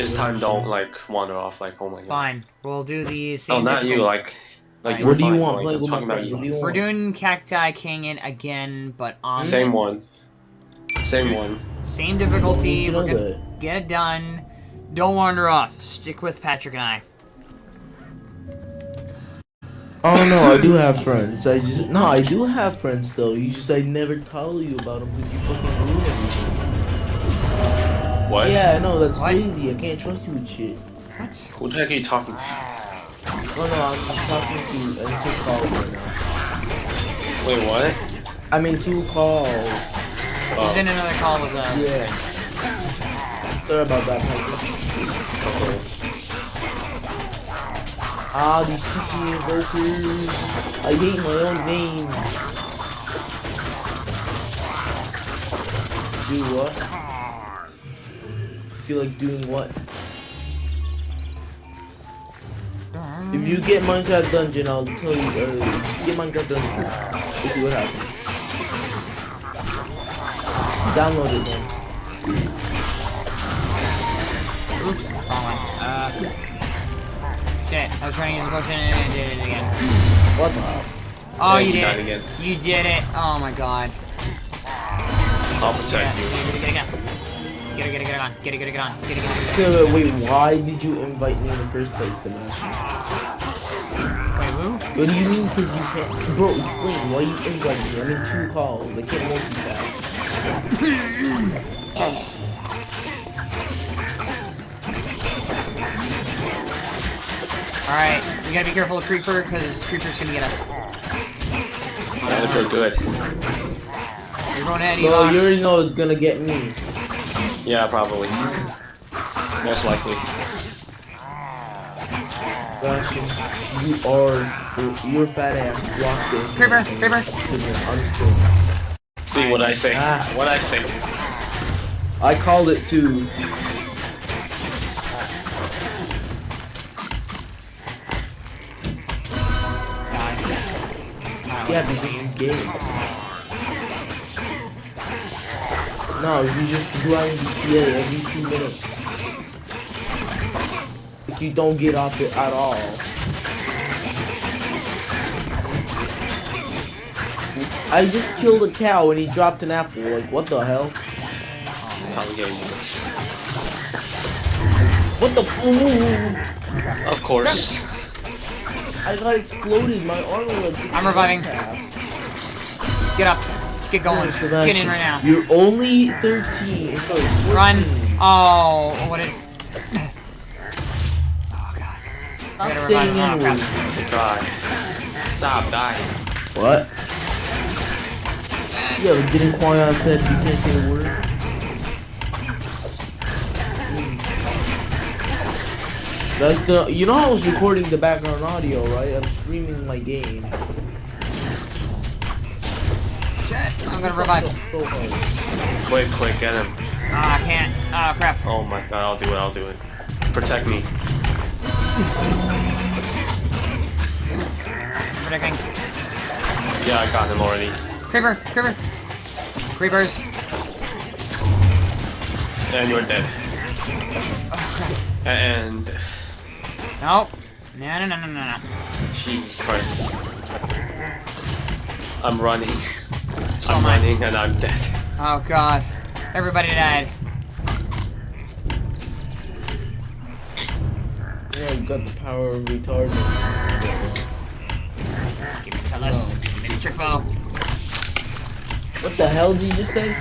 This time, mm-hmm. don't like wander off. Like, oh my god. Fine. We'll do the oh, same. Oh, not you. difficult- Like, like Fine. What do you want? like, Play I'm talking about you. What do you want? We're doing Cacti Canyon again, but on Same one. Same one. same difficulty. We're gonna that? get it done. Don't wander off. Stick with Patrick and I. Oh no, I do have friends. I just no, I do have friends though. You just I never tell you about them because you fucking ruin everything. What? Yeah, I know that's What? crazy. I can't trust you with shit. What? Who the heck are you talking to? Oh no, I'm just talking to. I'm two calls right now. Wait, what? I'm in two calls. He's Oh, in another call with uh Yeah. Sorry about that, Piper. okay. Ah, these sticky Evokers. I hate my own name. Do what? Feel like doing what? If you get Minecraft Dungeon, I'll tell you. Uh, get Minecraft Dungeon. We'll see what happens. Download it then. Oops. Wrong one. Uh. Shit. I was trying to use the potion and I did it again. What the? hell? Oh, Yeah, you you did. it. again. You did it. Oh my god. I'll Yeah. protect you. Get it, get it, get it. Get it, get it, get it on. Get it, get it, get on. Get it, get it, get it. Okay, wait, uh, wait, why did you invite me in the first place, Sebastian? Wait, who? What do you mean? Because you can't. Bro, explain why you invite me. I'm in two calls. I can't multitask. Alright, we gotta be careful of Creeper, because Creeper's gonna get us. Not if you're good. You're going ahead, Well, Evox. you already know it's gonna get me. Yeah, probably. Most likely. Sebastian, you are. Your fat ass blocked it. Creeper, Creeper. I'm still. See what I say. Ah. What I say. I called it too. Yeah, because you game. No, you just grind GTA every two minutes. Like you don't get off it at all. I just killed a cow and he dropped an apple. Like, what the hell? That's how the game works. What the f- Of course. I got exploded. My armor was. I'm reviving. Get up. Get going. Get in right now. You're only 13. Sorry, 14. Run. Oh, what did... Oh, God. Stop gotta saying revive. Oh, Stop dying. What? Yeah, but didn't Quarion said you can't say a word? That's the. You know I was recording the background audio, right? I'm streaming my game. Shit. I'm gonna revive. Quick, quick, get him. Ah, I can't. Oh, crap. Oh my god, I'll do it, I'll do it. Protect me. Protecting. Yeah, I got him already. Creeper. Creeper. Creepers. And you're dead. Oh, crap. And Nope. No, no, no, no, no, no. Jesus Christ. I'm running. So I'm am running and I'm dead. Oh, God. Everybody died. Yeah, you got the power of retarded. Give me Tellus. Oh. Give me the trick bow. What the hell did you just say?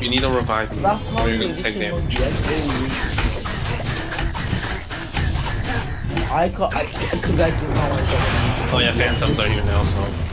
You need a revive Or you're gonna take damage. Monkey, that's very rude. I call I because I can call myself. Oh yeah, phantoms are here now, so.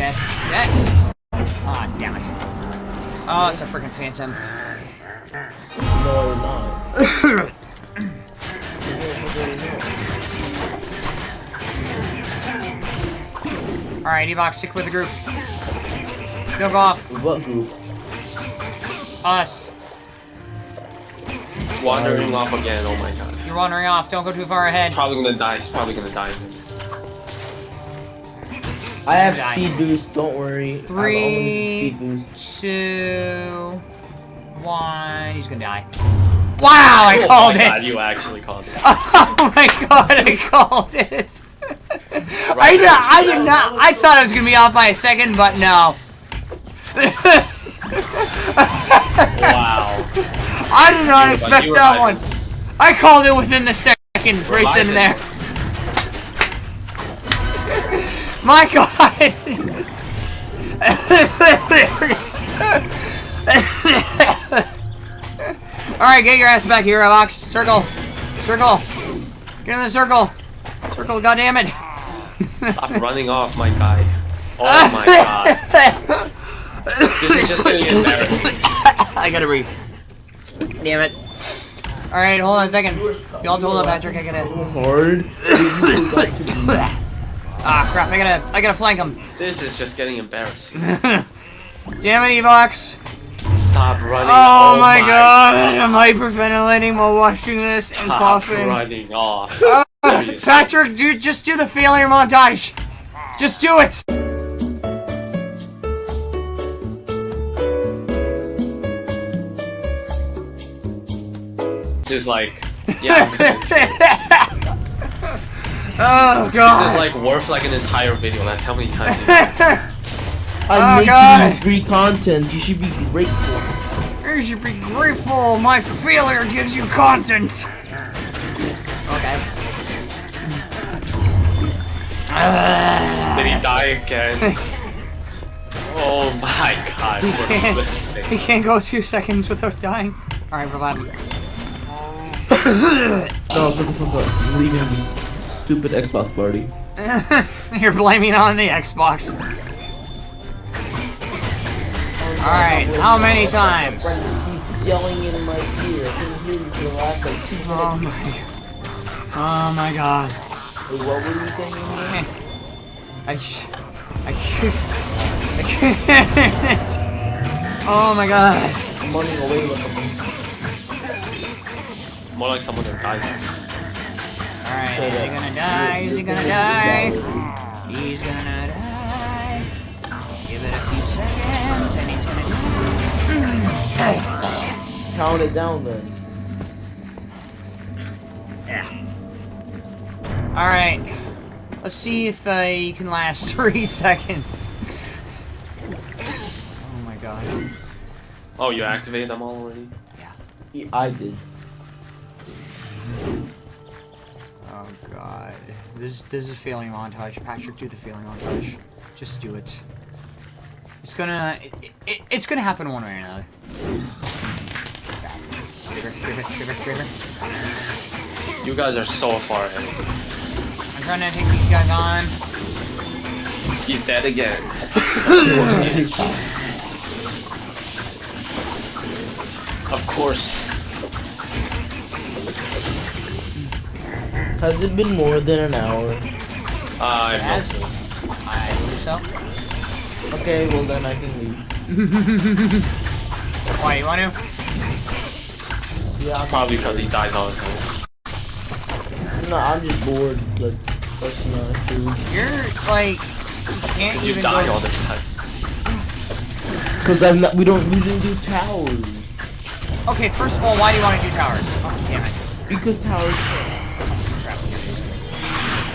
Death. Death. Ah, damn it. Oh, it's a freaking phantom. No, you're not. Alright, Evox, stick with the group. Don't go off. What group? Us. Wandering off again, oh my god. You're wandering off. Don't go too far ahead. Probably gonna die, he's probably gonna die. I have Die. speed boost. Don't worry. I have Three. speed boost. Two. one. He's gonna die. Wow, I oh called my it. God, you actually called it. Oh my god, I called it. I did, I did not. I thought I was gonna be off by a second, but no. Wow. I did not expect that one. I called it within the second, right then and there. My god. Alright, get your ass back here, Box. Circle. Circle. Get in the circle. Circle, goddammit. Stop running off, my guy. Oh my god. This is just getting embarrassing. I gotta breathe. Damn it. Alright, hold on a second. Y'all hold up, Patrick. I gotta. Hard. Ah, crap. I gotta. I gotta flank him. This is just getting embarrassing. Damn it, Evox. Stop running. Oh, my, god. I'm hyperventilating while watching this and Stop coughing. running off. Seriously. Patrick, dude, just do the failure montage. Just do it. This is like, yeah, I'm gonna do it. oh This is like worth like an entire video. That's how many times. I'm Oh, making God. you free content. You should be grateful. You should be grateful my failure gives you content. Okay. Did he die again? Oh my god. He can't, he can't go two seconds without dying. Alright, revive him. No, shut the fuck up. I'm leaving this stupid Xbox party. You're blaming on the Xbox. Alright, how many times? friend just yelling in my ear. I couldn't hear you for the last like two Oh minutes. my Oh my god. What were you saying? I sh I can't I can't Oh my god. I'm running away with them. More like someone that dies. Alright, So is he gonna die? Is he gonna gonna die? He's gonna die. Give it a few seconds and he's gonna die. Count it down then. Yeah. Alright. Let's see if uh, you can last three seconds. Oh my god. Oh, you activated them all already? Yeah, I did. Oh god. This this is a feeling montage. Patrick, do the failing montage. Just do it. It's gonna it, it, it's gonna happen one way or another. You guys are so far ahead. I'm trying to take these guys on. He's dead again. of course. Of course. Has it been more than an hour? Uh, I have Yes. no. I believe so. Okay, well then I can leave. Why you want to? Yeah, I'm, Probably because he dies all the time. no, I'm just bored. Like, that's not true. You're like you can't Because you even die go. all the time. Cause I'm not. We don't. We didn't do towers. Okay, first of all, why do you want to do towers? Oh, damn it. Because towers.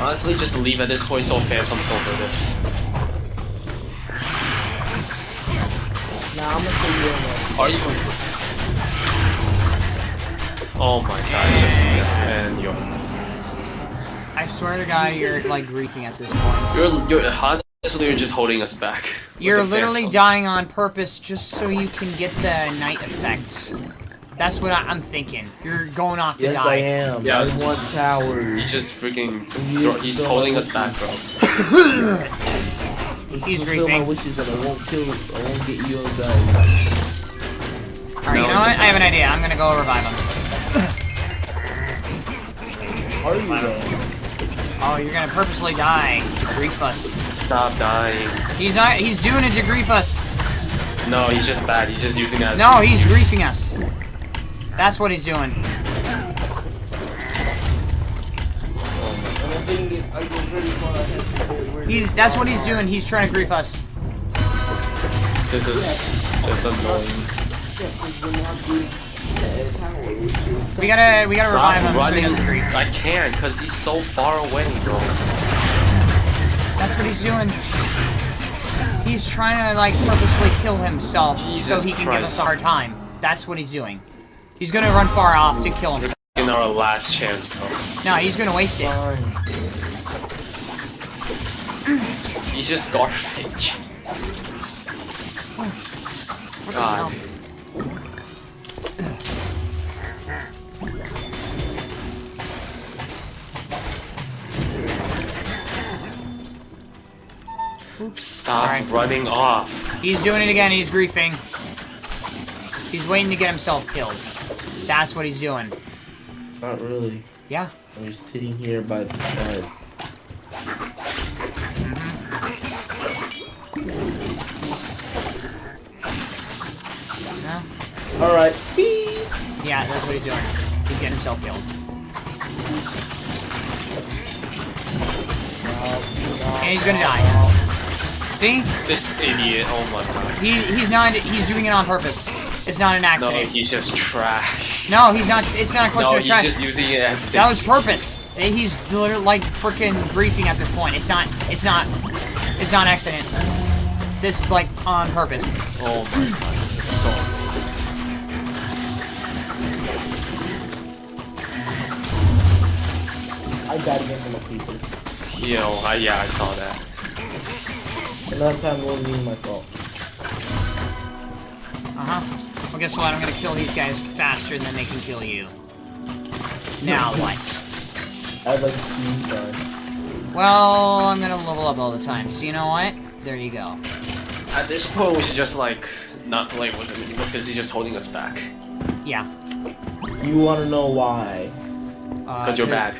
Honestly, just leave at this point so Phantom's over this. Nah, I'm gonna say you in Are you? Oh my god, just and you. I swear to God, you're like griefing at this point. You're, you're, honestly, you're just holding us back. You're literally dying on purpose just so you can get the night effect. That's what I, I'm thinking. You're going off to Yes, die. I am. Yeah. I want towers. He's just freaking. He's don't holding us back, bro. He's fulfill my wishes and I won't kill. I won't get you guys. Alright, you know what? I have an idea. I'm gonna go revive him. Are you though? Oh, you're gonna purposely die to grief us. Stop dying. He's not. He's doing it to grief us. No, he's just bad. He's just using that. as No, an he's excuse. griefing us. That's what he's doing. And the thing is, I go very far ahead. before we're- He's. That's what he's doing. He's trying to grief us. This is just annoying. We're not doing towers. You're We gotta, we gotta revive Stop him so he doesn't grief. I can't, because he's so far away, bro. That's what he's doing. He's trying to, like, purposely kill himself so he can give us a hard time. That's what he's doing. He's gonna run far off to kill himself. In our last chance, bro. No, he's gonna waste it. He's just garbage. God. hell? Stop Alright. running off. He's doing it again. He's griefing. He's waiting to get himself killed. That's what he's doing. Not really. Yeah. I'm just sitting here by the surprise. Mm-hmm. No? Alright, peace! Yeah, that's what he's doing. He's getting himself killed. And he's gonna die. See? This idiot, oh my god. He he's not he's doing it on purpose. It's not an accident. No, accident. he's just trash. No, he's not it's not a question No, of he's just using it as That was purpose. He's literally like freaking griefing at this point. It's not it's not it's not an accident. This is like on purpose. Oh my god, this is so. I died again from a creeper. You know, I, yeah, I saw that. And that time wasn't even my fault. Uh-huh. Well guess what? I'm gonna kill these guys faster than they can kill you. Now what? I'd like to see you die. Well, I'm gonna level up all the time. So you know what? There you go. At this point, we should just like not play with him because he's just holding us back. Yeah. You wanna know why? Uh, Because you're bad.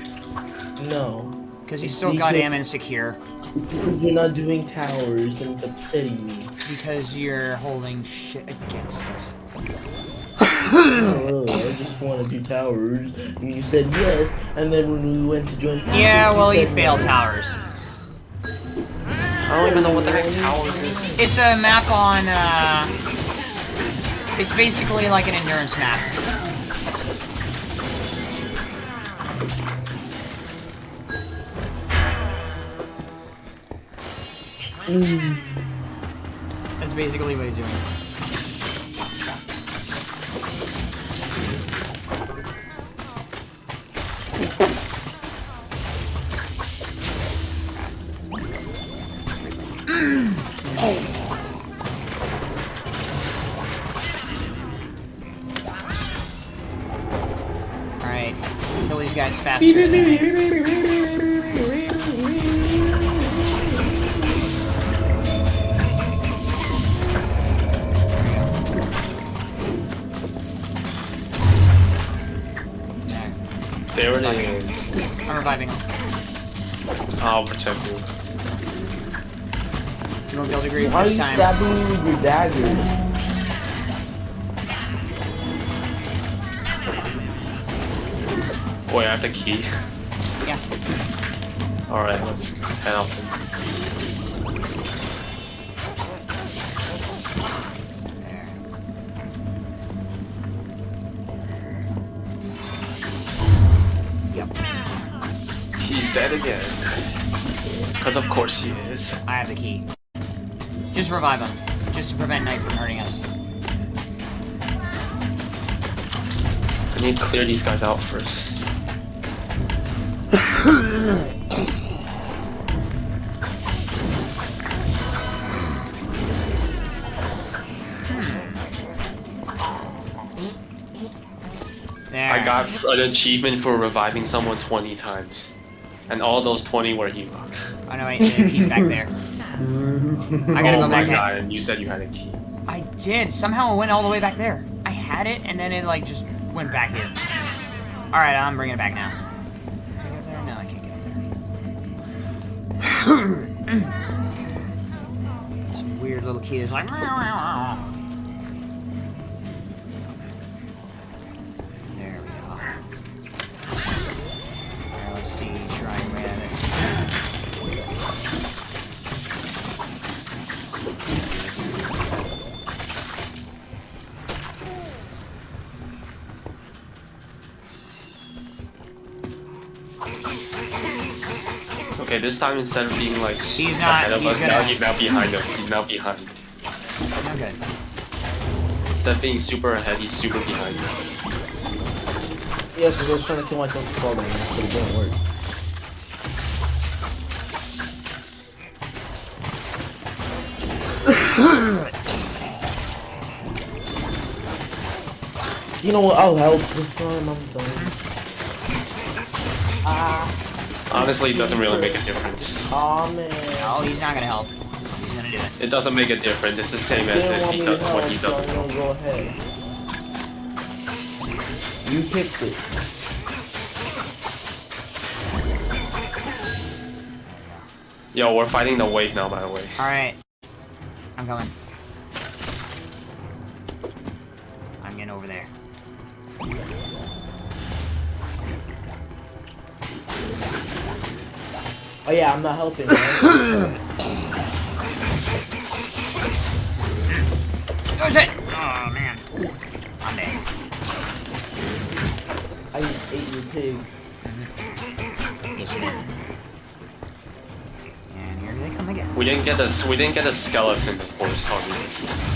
No. Because he's so Because- goddamn insecure. Because you're not doing towers and it's upsetting me. Because you're holding shit against us. Not really, I just want to do towers. And you said yes, and then when we went to join Yeah, well, you said failed no. towers. I don't even know what the heck towers is. It's a map on, uh... It's basically like an endurance map. Mm. That's basically what he's doing. These guys faster. There, There it is. I'm reviving. I'll protect you. You won't be able to grieve Why are you time. stabbing me with your dagger? Wait, I have the key. Yeah. Alright, let's head out. Yep. He's dead again. Because of course he is. I have the key. Just revive him. Just to prevent Knight from hurting us. I need to clear these guys out first. There. I got an achievement for reviving someone 20 times. And all those 20 were Evox. Oh no, wait, the key's back there. I gotta oh go my god, and you said you had a key. I did. Somehow it went all the way back there. I had it, and then it like just went back here. All right, I'm bringing it back now. Some weird little key is like. This time instead of being like s- He's not- ahead of he's us, now gonna- he's now behind us. He's now behind. No good. Instead of being super ahead, he's super behind. Yeah, because I was trying to kill myself with fall damage, but it didn't work. you know what? I'll help this time. I'm done. Ah. Honestly, it doesn't really make a difference. Oh man. Oh, he's not gonna help. He's gonna do it. It doesn't make a difference. It's the same as if he does help, what he doesn't. gonna go ahead. You picked it. Yo, we're fighting the wave now, by the way. Alright. I'm coming. I'm getting over there. Oh yeah, I'm not helping. Right? Oh shit! Oh man. I'm dead. I just ate your pig. Yes, you did. And here they come again. We didn't get a we didn't get a skeleton before starting this.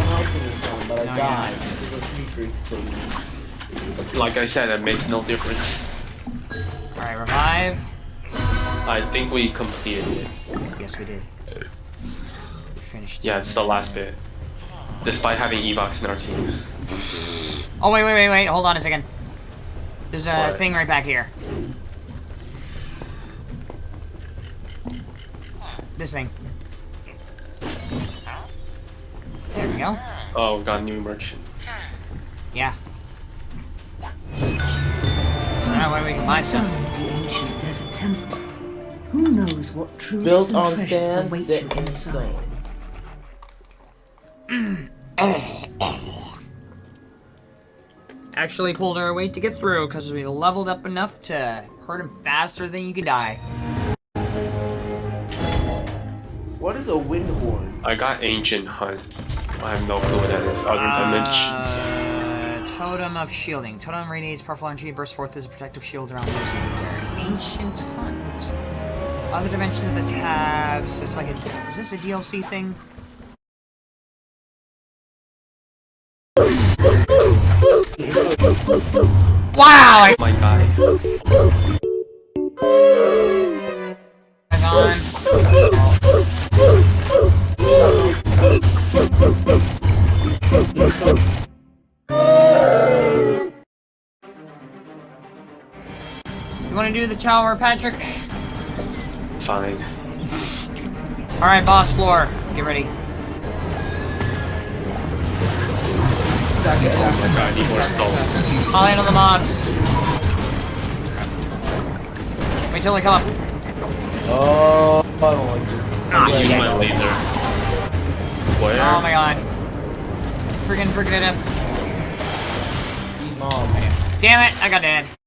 See, I'm helping this time, but I No, you're died. not. because the creeper. Like I said, it makes no difference. Alright, revive. I think we completed it. Yes, we did. We finished. Yeah, it's the last bit. Despite having Evox in our team. Oh, wait, wait, wait, wait. Hold on a second. There's a What? thing right back here. This thing. Go. Oh, we got a new merchant. Yeah. That way we can buy stuff. Found the ancient desert temple. Who knows what truths Built and on treasures sand, await set you in inside. stone. Actually pulled our weight to get through because we leveled up enough to hurt him faster than you could die. What is a wind horn? I got Ancient Hunt. I have no clue what that is, other than mentions. Uh, totem of shielding. Totem radiates powerful energy, bursts forth as a protective shield around those who Ancient Hunt. Other dimension of the tabs. It's like a. Is this a DLC thing? Wow! I My guy. Tower, Patrick? Fine. All right, boss floor. Get ready. Oh my god, I need more stones. I'll handle the mobs. Wait till they come up. Oh, I don't like this. Ah, Use my laser. Where? Oh my god. Freaking freaking it up. Damn it, I got dead.